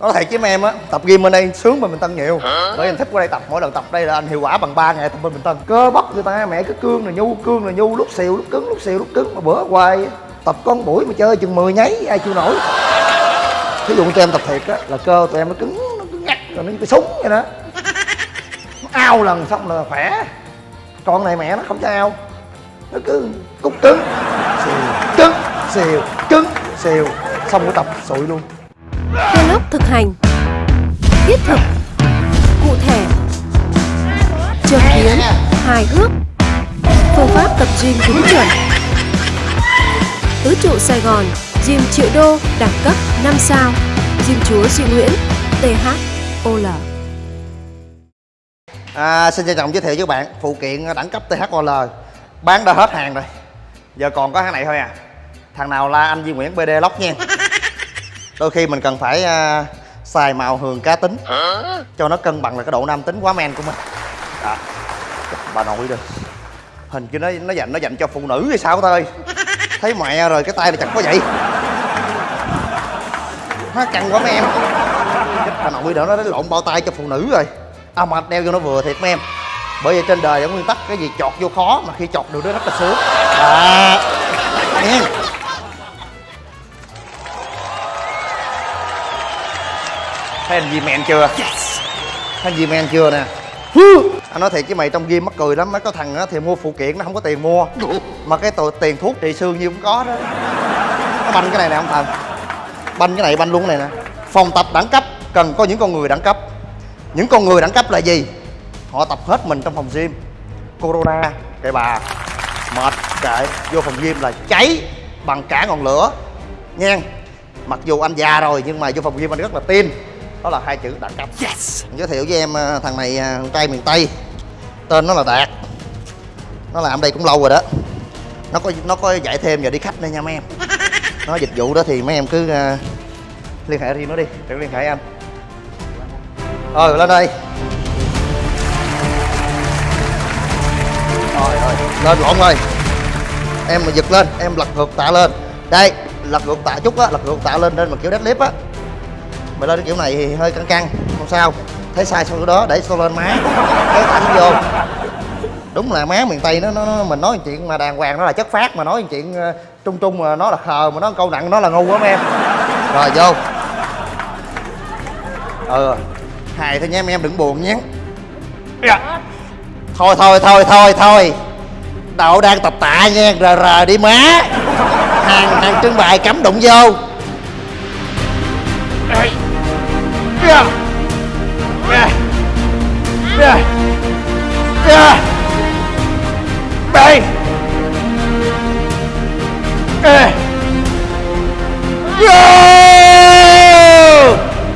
nói thiệt với mấy em á tập gym bên đây sướng bên bình tân nhiều. Bởi anh thích qua đây tập mỗi lần tập đây là anh hiệu quả bằng 3 ngày tập bên bình tân. Cơ bắp người ta mẹ cái cương là nhu cương là nhu lúc xìu lúc cứng lúc xìu lúc cứng. Mà bữa hoài tập con buổi mà chơi chừng 10 nháy ai chịu nổi. Thí dụ tụi em tập thiệt á là cơ tụi em nó cứng nó cứng ngắt rồi nó như cái súng vậy đó. Nó ao lần xong là khỏe. Con này mẹ nó không cho ao. Nó cứ cúc cứng. Xìu cứng xìu cứng xìu. Xong buổi tập sụi luôn Vlog thực hành Thiết thực Cụ thể trực kiến Hài hước Phương pháp tập gym đúng chuẩn. Tứ trụ Sài Gòn Gym triệu đô Đẳng cấp 5 sao Gym chúa Duy Nguyễn THOL À, xin trân trọng giới thiệu với các bạn phụ kiện đẳng cấp THOL bán đã hết hàng rồi. Giờ còn có thằng này thôi à. Thằng nào la anh Duy Nguyễn BD Lock nha đôi khi mình cần phải à, xài màu hường cá tính. Cho nó cân bằng lại cái độ nam tính quá men của mình. Đó. Bà nội đi. Hình như nó nó dành nó dành cho phụ nữ hay sao thôi thấy mẹ rồi cái tay này chặt quá vậy. Nó căng quá mấy em. Chết bà nội đỡ nó lộn bao tay cho phụ nữ rồi. À mà đeo vô nó vừa thiệt mấy em. Bởi vì trên đời có nguyên tắc cái gì chọt vô khó mà khi chọt được nó rất là sướng. À thấy anh gì men chưa thấy anh gì men chưa nè? Anh nói thiệt với mày trong game mắc cười lắm mấy có thằng á thì mua phụ kiện nó không có tiền mua. Mà cái tờ- tiền thuốc trị xương như cũng có đó. Nó banh cái này nè ông thần banh cái này banh luôn cái này nè. Phòng tập đẳng cấp cần có những con người đẳng cấp. Những con người đẳng cấp là gì? Họ tập hết mình trong phòng gym. Corona kệ bà. Mệt kệ. Vô phòng gym là cháy bằng cả ngọn lửa. Nha mặc dù anh già rồi nhưng mà vô phòng gym anh rất là tin đó là hai chữ đẳng cấp. Yes. Giới thiệu với em ờ, thằng này ờ, thằng trai miền tây. Tên nó là đạt. Nó làm đây cũng lâu rồi đó. Nó có nó có dạy thêm giờ đi khách đây nha mấy em. Nó dịch vụ đó thì mấy em cứ ờ, liên hệ riêng nó đi. Đừng liên hệ anh. Ờ lên đây. Rồi rồi. Lên lộn rồi. Em mà giật lên em lật ngược tạ lên. Đây lật ngược tạ chút á lật ngược tạ lên lên mà kiểu deadlift á mày lên cái kiểu này thì hơi căng căng không sao. Thấy sai sau đó để sau lên má cái tay vô. Đúng là má miền tây nó, nó, nó mình nói chuyện mà đàng hoàng nó là chất phát mà nói chuyện ờ, trung trung mà nó là khờ mà nó câu nặng nó là ngu lắm em. Rồi vô. Ừ hài thôi nha em em đừng buồn nhé. Dạ. thôi thôi thôi thôi thôi. Đậu đang tập tạ nha rờ rờ đi má. Hàng hàng trưng bày cấm đụng vô Ê. Vô.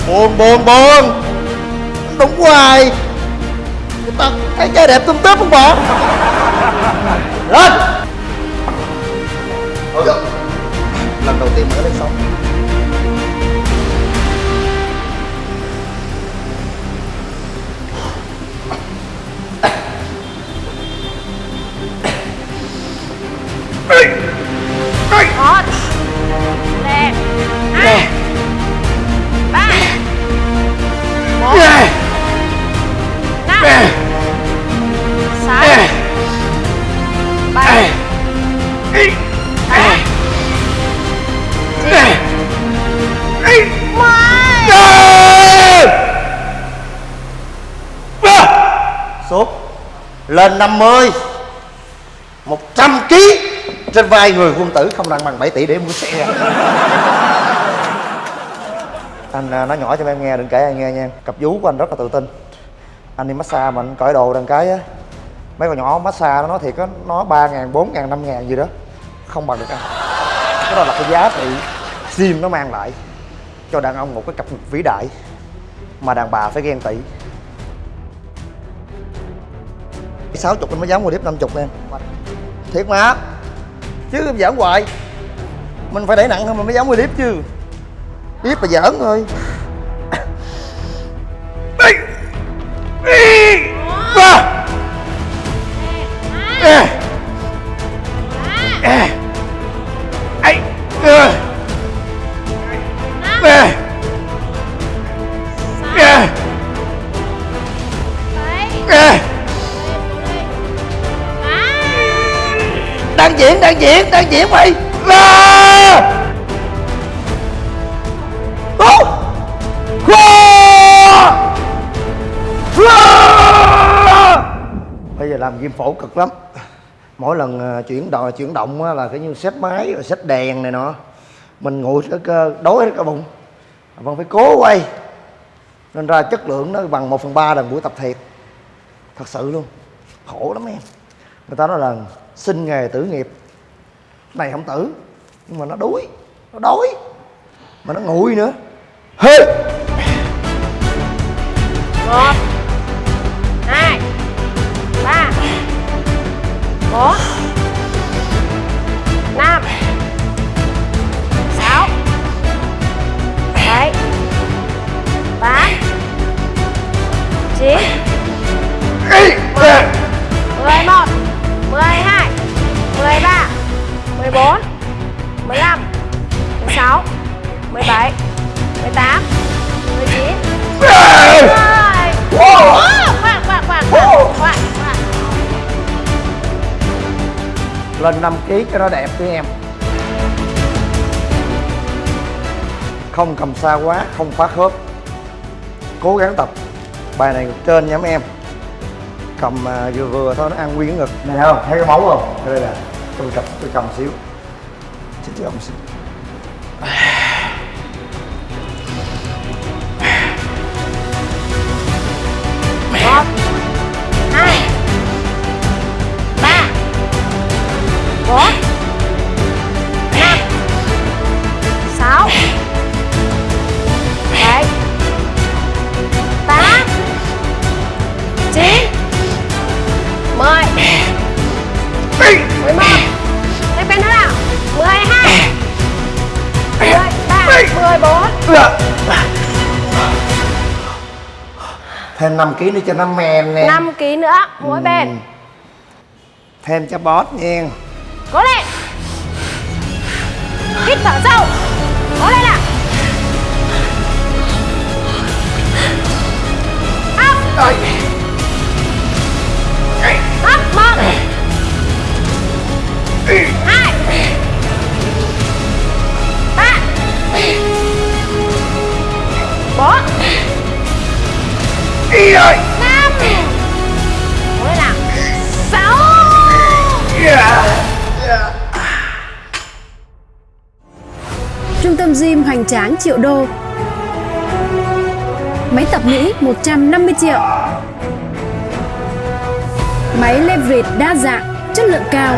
Buồn buồn buồn Đúng hoài Người ta thấy trai đẹp tôm tớp không bỏ Lên Ôi. Lần đầu tiên mới lên sóng một nè. Hai ba một. Năm. Sáu. Bảy. Tám. Chín. Mười. Sốt. Lên 50 100 kg trên vai người quân tử không nặng bằng 7 tỷ để mua xe. Anh à, nói nhỏ cho em nghe đừng kể anh nghe nha. Cặp vú của anh rất là tự tin. Anh đi massage mà anh cởi đồ đằng cái á. Mấy con nhỏ massage nó nói thiệt á Nó ba ngàn, bốn ngàn, năm ngàn gì đó. Không bằng được anh. Cái đó là cái giá trị sim nó mang lại Cho đàn ông một cái cặp vĩ đại Mà đàn bà phải ghen tị. 60 anh mới dám mua clip 50 em. Thiệt mà. Chứ giỡn hoài. Mình phải đẩy nặng hơn mình mới dám quay clip chứ. Clip là giỡn thôi. Đang diễn đang diễn đang diễn mày. Là. Bây giờ làm viêm phổ cực lắm. Mỗi lần ờ, chuyển đò, chuyển động là cái như xếp máy, rồi xếp đèn này nọ. Mình ngồi cái cơ đối hết cả bụng. Vẫn phải cố quay. Nên ra chất lượng nó bằng 1 phần ba lần buổi tập thiệt. Thật sự luôn. Khổ lắm em. Người ta nói là sinh nghề tử nghiệp. Này không tử, nhưng mà nó đuối, nó đói, mà nó nguội nữa. Hê! Một, hai, ba, bốn, năm. Lên 5 kg cho nó đẹp đi em. Không cầm xa quá không phá khớp. Cố gắng tập. Bài này ngực trên nha mấy em. Cầm à, vừa vừa thôi nó ăn nguyên ngực. Này không thấy cái máu không? Đây là tôi cầm tôi cầm xíu. Xin chào ông xíu bốn năm. Sáu. Bảy. Tám. Chín. Mười. Mười một. Cái nữa nào. Mười hai. Mười ba. Mười bốn. Thêm 5 kg nữa cho nó men nè. Năm ký nữa. Mỗi bên. Thêm cho boss nha cố lên hít thở sâu. Cố lên nào. Trung tâm gym hoành tráng triệu đô. Máy tập Mỹ 150 triệu. Máy leverage đa dạng, chất lượng cao.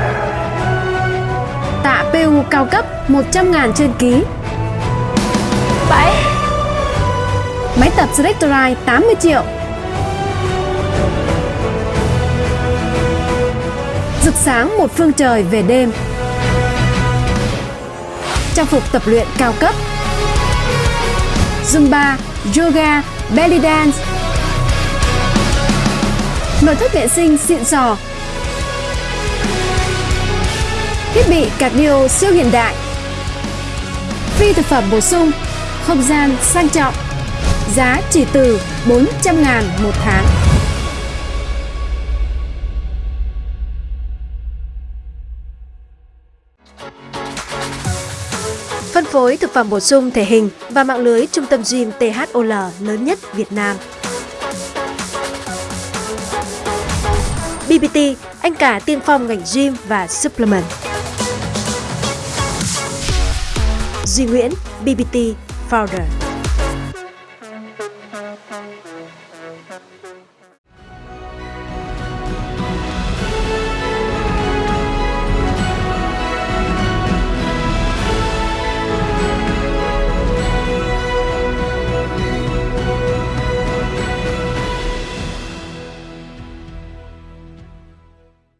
Tạ PU cao cấp 100.000 trên ký. Bảy Máy tập Selectorite 80 triệu. Rực sáng một phương trời về đêm. Trang phục tập luyện cao cấp. Zumba, Yoga, Belly Dance. Nội thất vệ sinh xịn sò. Thiết bị cardio siêu hiện đại. Phi thực phẩm bổ sung Không gian sang trọng. Giá chỉ từ 400 ngàn một tháng. Phối thực phẩm bổ sung thể hình và mạng lưới trung tâm gym THOL lớn nhất Việt Nam. BBT, anh cả tiên phong ngành gym và supplement. Duy Nguyễn, BBT Founder.